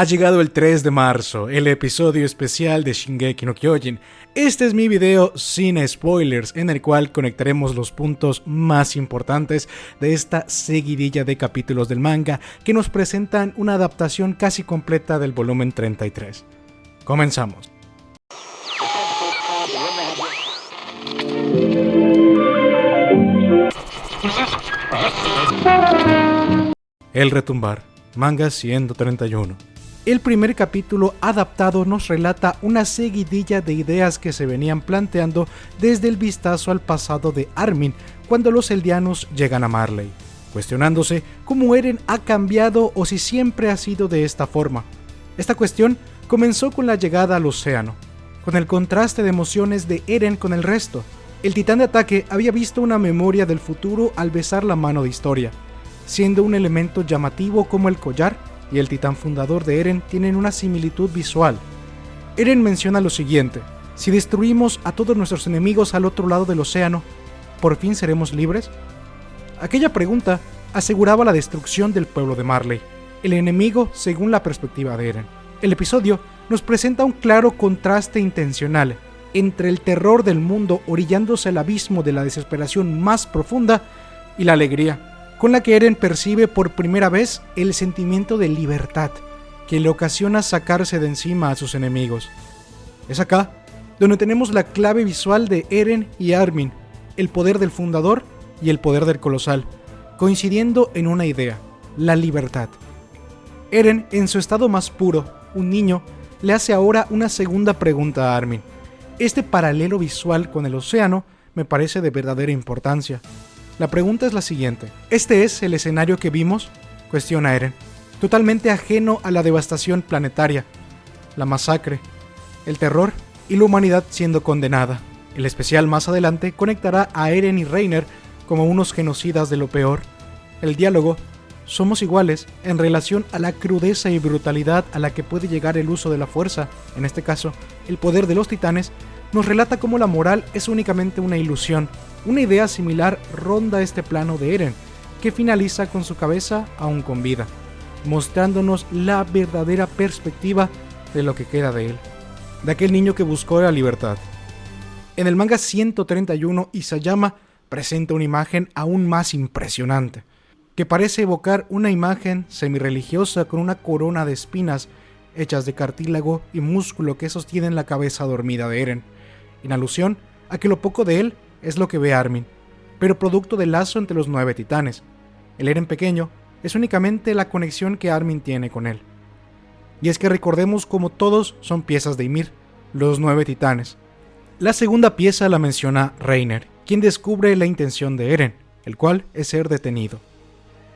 Ha llegado el 3 de marzo, el episodio especial de Shingeki no Kyojin. Este es mi video sin spoilers, en el cual conectaremos los puntos más importantes de esta seguidilla de capítulos del manga que nos presentan una adaptación casi completa del volumen 33. Comenzamos. El retumbar, manga 131. El primer capítulo adaptado nos relata una seguidilla de ideas que se venían planteando desde el vistazo al pasado de Armin cuando los eldianos llegan a Marley, cuestionándose cómo Eren ha cambiado o si siempre ha sido de esta forma. Esta cuestión comenzó con la llegada al océano, con el contraste de emociones de Eren con el resto. El titán de ataque había visto una memoria del futuro al besar la mano de historia, siendo un elemento llamativo como el collar y el titán fundador de Eren tienen una similitud visual. Eren menciona lo siguiente, si destruimos a todos nuestros enemigos al otro lado del océano, ¿por fin seremos libres? Aquella pregunta aseguraba la destrucción del pueblo de Marley, el enemigo según la perspectiva de Eren. El episodio nos presenta un claro contraste intencional entre el terror del mundo orillándose al abismo de la desesperación más profunda y la alegría con la que Eren percibe por primera vez el sentimiento de libertad que le ocasiona sacarse de encima a sus enemigos. Es acá donde tenemos la clave visual de Eren y Armin, el poder del fundador y el poder del colosal, coincidiendo en una idea, la libertad. Eren, en su estado más puro, un niño, le hace ahora una segunda pregunta a Armin. Este paralelo visual con el océano me parece de verdadera importancia, la pregunta es la siguiente. ¿Este es el escenario que vimos? Cuestiona Eren. Totalmente ajeno a la devastación planetaria, la masacre, el terror y la humanidad siendo condenada. El especial más adelante conectará a Eren y Reiner como unos genocidas de lo peor. El diálogo somos iguales en relación a la crudeza y brutalidad a la que puede llegar el uso de la fuerza, en este caso, el poder de los titanes, nos relata cómo la moral es únicamente una ilusión. Una idea similar ronda este plano de Eren, que finaliza con su cabeza aún con vida, mostrándonos la verdadera perspectiva de lo que queda de él, de aquel niño que buscó la libertad. En el manga 131, Isayama presenta una imagen aún más impresionante, que parece evocar una imagen semi-religiosa con una corona de espinas hechas de cartílago y músculo que sostienen la cabeza dormida de Eren en alusión a que lo poco de él es lo que ve Armin, pero producto del lazo entre los nueve titanes. El Eren pequeño es únicamente la conexión que Armin tiene con él. Y es que recordemos como todos son piezas de Ymir, los nueve titanes. La segunda pieza la menciona Reiner, quien descubre la intención de Eren, el cual es ser detenido.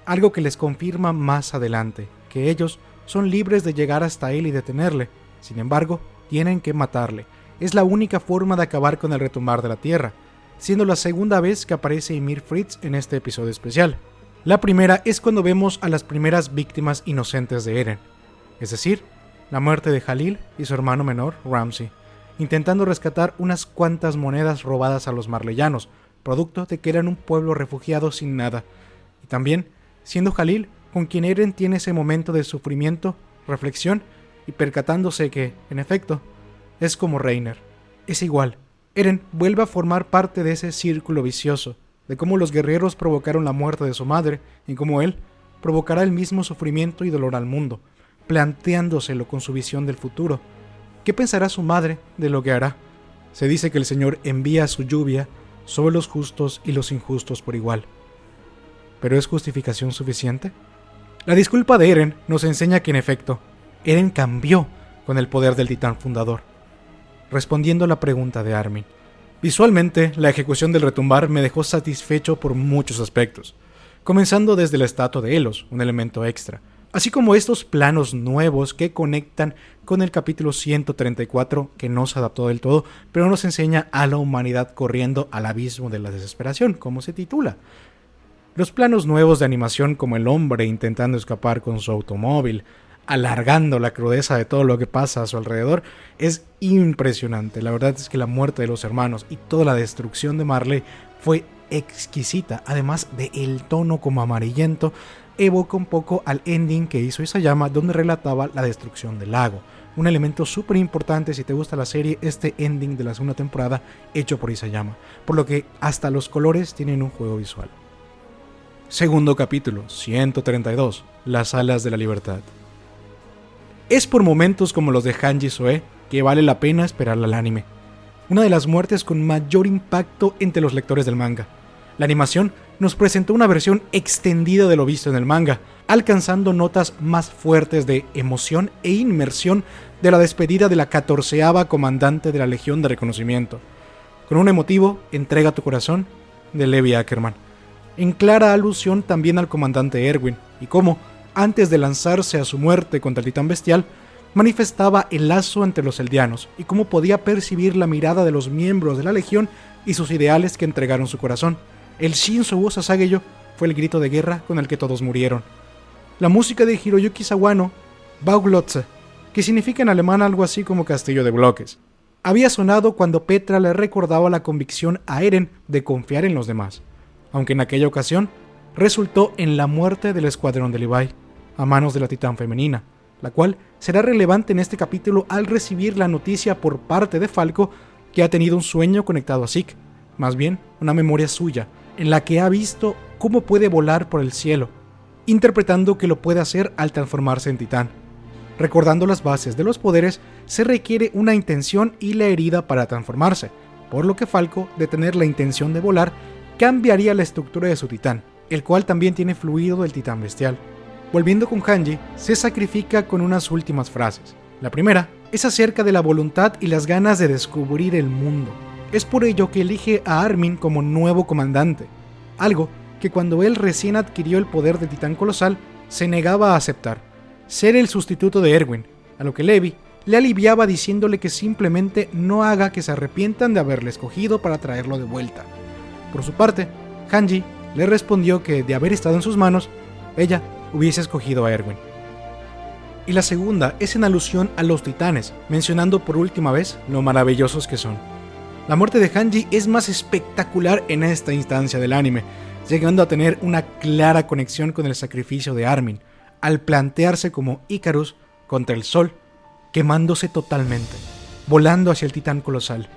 Algo que les confirma más adelante, que ellos son libres de llegar hasta él y detenerle, sin embargo, tienen que matarle, es la única forma de acabar con el retumbar de la Tierra, siendo la segunda vez que aparece Ymir Fritz en este episodio especial. La primera es cuando vemos a las primeras víctimas inocentes de Eren, es decir, la muerte de Halil y su hermano menor, Ramsey, intentando rescatar unas cuantas monedas robadas a los marleyanos, producto de que eran un pueblo refugiado sin nada, y también siendo Halil con quien Eren tiene ese momento de sufrimiento, reflexión y percatándose que, en efecto, es como Reiner. Es igual. Eren vuelve a formar parte de ese círculo vicioso, de cómo los guerreros provocaron la muerte de su madre y cómo él provocará el mismo sufrimiento y dolor al mundo, planteándoselo con su visión del futuro. ¿Qué pensará su madre de lo que hará? Se dice que el Señor envía su lluvia sobre los justos y los injustos por igual. ¿Pero es justificación suficiente? La disculpa de Eren nos enseña que en efecto, Eren cambió con el poder del titán fundador respondiendo a la pregunta de Armin. Visualmente, la ejecución del retumbar me dejó satisfecho por muchos aspectos, comenzando desde la estatua de Elos, un elemento extra, así como estos planos nuevos que conectan con el capítulo 134 que no se adaptó del todo, pero nos enseña a la humanidad corriendo al abismo de la desesperación, como se titula. Los planos nuevos de animación como el hombre intentando escapar con su automóvil, alargando la crudeza de todo lo que pasa a su alrededor, es impresionante. La verdad es que la muerte de los hermanos y toda la destrucción de Marley fue exquisita, además de el tono como amarillento, evoca un poco al ending que hizo Isayama donde relataba la destrucción del lago. Un elemento súper importante si te gusta la serie, este ending de la segunda temporada hecho por Isayama, por lo que hasta los colores tienen un juego visual. Segundo capítulo, 132, Las alas de la libertad. Es por momentos como los de Hanji Soe que vale la pena esperar al anime. Una de las muertes con mayor impacto entre los lectores del manga. La animación nos presentó una versión extendida de lo visto en el manga, alcanzando notas más fuertes de emoción e inmersión de la despedida de la catorceava comandante de la Legión de Reconocimiento, con un emotivo Entrega tu corazón de Levi Ackerman, en clara alusión también al comandante Erwin, y cómo, antes de lanzarse a su muerte contra el titán bestial, manifestaba el lazo entre los eldianos y cómo podía percibir la mirada de los miembros de la Legión y sus ideales que entregaron su corazón el Shinzo Wo Sasageyo fue el grito de guerra con el que todos murieron. La música de Hiroyuki Sawano, Bauglotze, que significa en alemán algo así como castillo de bloques, había sonado cuando Petra le recordaba la convicción a Eren de confiar en los demás, aunque en aquella ocasión resultó en la muerte del escuadrón de Levi, a manos de la titán femenina, la cual será relevante en este capítulo al recibir la noticia por parte de Falco que ha tenido un sueño conectado a Zeke, más bien una memoria suya, en la que ha visto cómo puede volar por el cielo, interpretando que lo puede hacer al transformarse en titán. Recordando las bases de los poderes, se requiere una intención y la herida para transformarse, por lo que Falco, de tener la intención de volar, cambiaría la estructura de su titán, el cual también tiene fluido del titán bestial. Volviendo con Hanji, se sacrifica con unas últimas frases. La primera es acerca de la voluntad y las ganas de descubrir el mundo, es por ello que elige a Armin como nuevo comandante, algo que cuando él recién adquirió el poder de Titán Colosal se negaba a aceptar, ser el sustituto de Erwin, a lo que Levi le aliviaba diciéndole que simplemente no haga que se arrepientan de haberle escogido para traerlo de vuelta. Por su parte, Hanji le respondió que de haber estado en sus manos, ella hubiese escogido a Erwin. Y la segunda es en alusión a los titanes, mencionando por última vez lo maravillosos que son. La muerte de Hanji es más espectacular en esta instancia del anime, llegando a tener una clara conexión con el sacrificio de Armin, al plantearse como Icarus contra el sol, quemándose totalmente, volando hacia el titán colosal,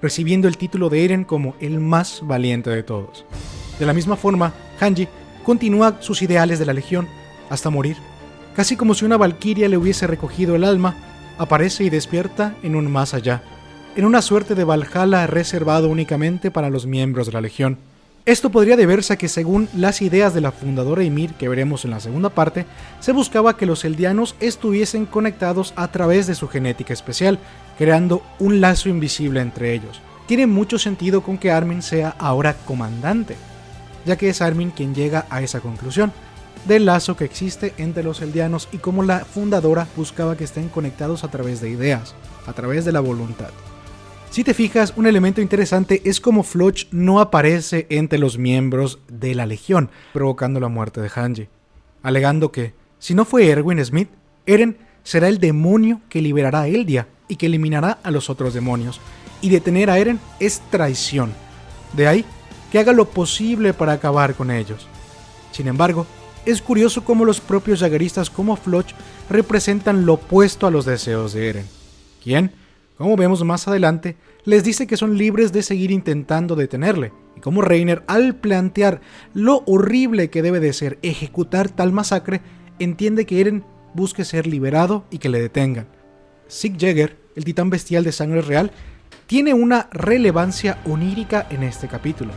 recibiendo el título de Eren como el más valiente de todos. De la misma forma, Hanji continúa sus ideales de la Legión hasta morir, casi como si una valquiria le hubiese recogido el alma, aparece y despierta en un más allá, en una suerte de Valhalla reservado únicamente para los miembros de la Legión. Esto podría deberse a que según las ideas de la fundadora Ymir que veremos en la segunda parte, se buscaba que los eldianos estuviesen conectados a través de su genética especial, creando un lazo invisible entre ellos. Tiene mucho sentido con que Armin sea ahora comandante, ya que es Armin quien llega a esa conclusión del lazo que existe entre los eldianos y cómo la fundadora buscaba que estén conectados a través de ideas, a través de la voluntad. Si te fijas, un elemento interesante es como Floch no aparece entre los miembros de la Legión, provocando la muerte de Hanji, alegando que, si no fue Erwin Smith, Eren será el demonio que liberará a Eldia y que eliminará a los otros demonios, y detener a Eren es traición. De ahí que haga lo posible para acabar con ellos. Sin embargo, es curioso cómo los propios jagueristas como Floch representan lo opuesto a los deseos de Eren. ¿Quién? como vemos más adelante, les dice que son libres de seguir intentando detenerle, y como Reiner, al plantear lo horrible que debe de ser ejecutar tal masacre, entiende que Eren busque ser liberado y que le detengan. Sig Jäger, el titán bestial de sangre real, tiene una relevancia onírica en este capítulo,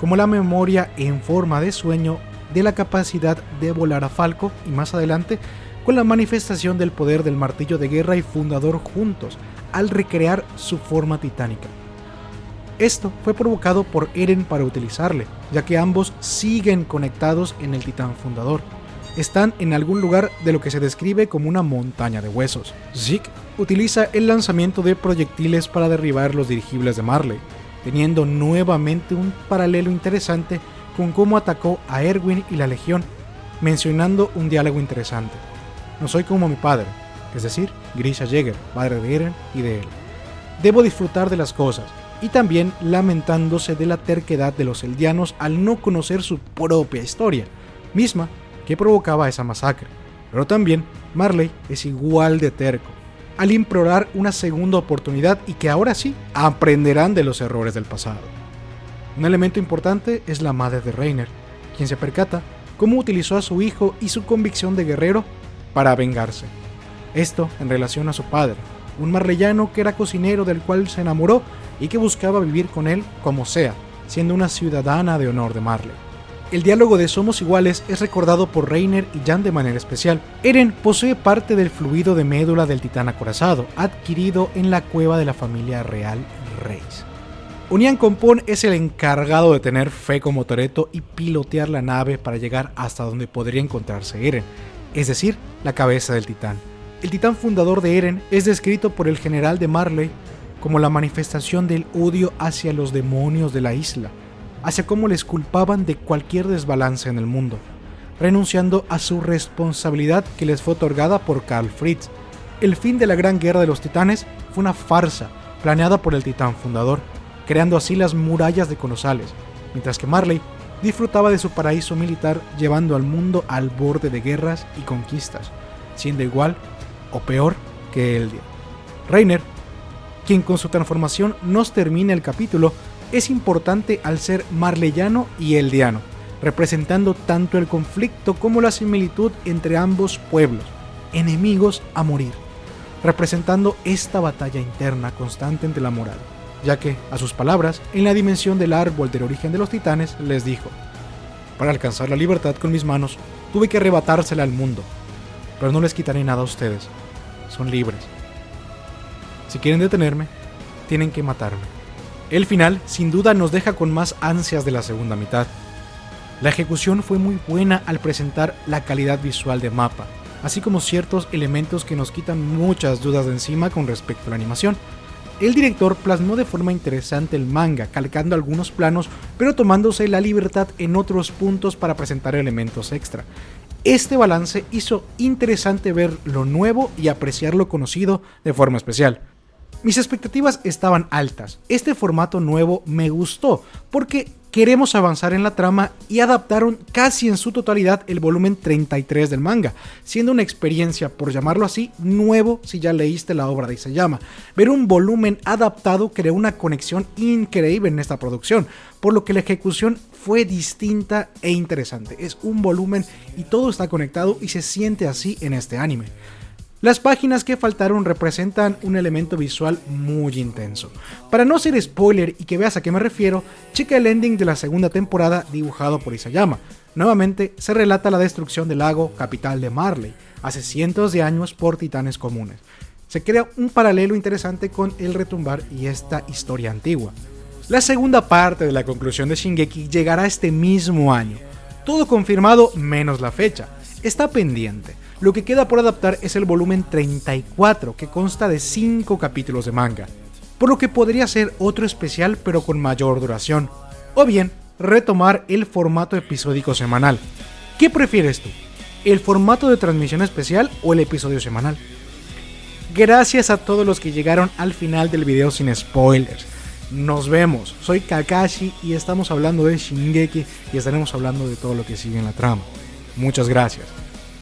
como la memoria en forma de sueño de la capacidad de volar a Falco y más adelante con la manifestación del poder del martillo de guerra y fundador juntos, al recrear su forma titánica. Esto fue provocado por Eren para utilizarle, ya que ambos siguen conectados en el titán fundador. Están en algún lugar de lo que se describe como una montaña de huesos. Zeke utiliza el lanzamiento de proyectiles para derribar los dirigibles de Marley, teniendo nuevamente un paralelo interesante con cómo atacó a Erwin y la Legión, mencionando un diálogo interesante. No soy como mi padre, es decir, Grisha Jäger, padre de Eren y de él. Debo disfrutar de las cosas, y también lamentándose de la terquedad de los eldianos al no conocer su propia historia, misma que provocaba esa masacre. Pero también Marley es igual de terco, al implorar una segunda oportunidad y que ahora sí aprenderán de los errores del pasado. Un elemento importante es la madre de Reiner, quien se percata cómo utilizó a su hijo y su convicción de guerrero para vengarse. Esto en relación a su padre, un marleyano que era cocinero del cual se enamoró y que buscaba vivir con él como sea, siendo una ciudadana de honor de Marley. El diálogo de Somos Iguales es recordado por Reiner y Jan de manera especial. Eren posee parte del fluido de médula del titán acorazado, adquirido en la cueva de la familia real Reis. Unian Compón es el encargado de tener fe como Toreto y pilotear la nave para llegar hasta donde podría encontrarse Eren, es decir, la cabeza del titán. El titán fundador de Eren es descrito por el general de Marley como la manifestación del odio hacia los demonios de la isla, hacia cómo les culpaban de cualquier desbalance en el mundo, renunciando a su responsabilidad que les fue otorgada por Karl Fritz. El fin de la Gran Guerra de los Titanes fue una farsa planeada por el titán fundador, creando así las murallas de Colosales, mientras que Marley disfrutaba de su paraíso militar llevando al mundo al borde de guerras y conquistas, siendo igual o peor que Eldia. Reiner, quien con su transformación nos termina el capítulo, es importante al ser marleyano y eldiano, representando tanto el conflicto como la similitud entre ambos pueblos, enemigos a morir, representando esta batalla interna constante entre la moral ya que, a sus palabras, en la dimensión del árbol del origen de los titanes, les dijo, para alcanzar la libertad con mis manos, tuve que arrebatársela al mundo, pero no les quitaré nada a ustedes, son libres. Si quieren detenerme, tienen que matarme. El final, sin duda, nos deja con más ansias de la segunda mitad. La ejecución fue muy buena al presentar la calidad visual de mapa, así como ciertos elementos que nos quitan muchas dudas de encima con respecto a la animación, el director plasmó de forma interesante el manga, calcando algunos planos, pero tomándose la libertad en otros puntos para presentar elementos extra. Este balance hizo interesante ver lo nuevo y apreciar lo conocido de forma especial. Mis expectativas estaban altas. Este formato nuevo me gustó porque queremos avanzar en la trama y adaptaron casi en su totalidad el volumen 33 del manga, siendo una experiencia, por llamarlo así, nuevo si ya leíste la obra de Isayama. Ver un volumen adaptado creó una conexión increíble en esta producción, por lo que la ejecución fue distinta e interesante. Es un volumen y todo está conectado y se siente así en este anime. Las páginas que faltaron representan un elemento visual muy intenso. Para no ser spoiler y que veas a qué me refiero, checa el ending de la segunda temporada dibujado por Isayama. Nuevamente se relata la destrucción del lago capital de Marley, hace cientos de años por titanes comunes. Se crea un paralelo interesante con el retumbar y esta historia antigua. La segunda parte de la conclusión de Shingeki llegará este mismo año. Todo confirmado menos la fecha. Está pendiente lo que queda por adaptar es el volumen 34, que consta de 5 capítulos de manga, por lo que podría ser otro especial pero con mayor duración, o bien retomar el formato episódico semanal. ¿Qué prefieres tú? ¿El formato de transmisión especial o el episodio semanal? Gracias a todos los que llegaron al final del video sin spoilers. Nos vemos, soy Kakashi y estamos hablando de Shingeki y estaremos hablando de todo lo que sigue en la trama. Muchas gracias.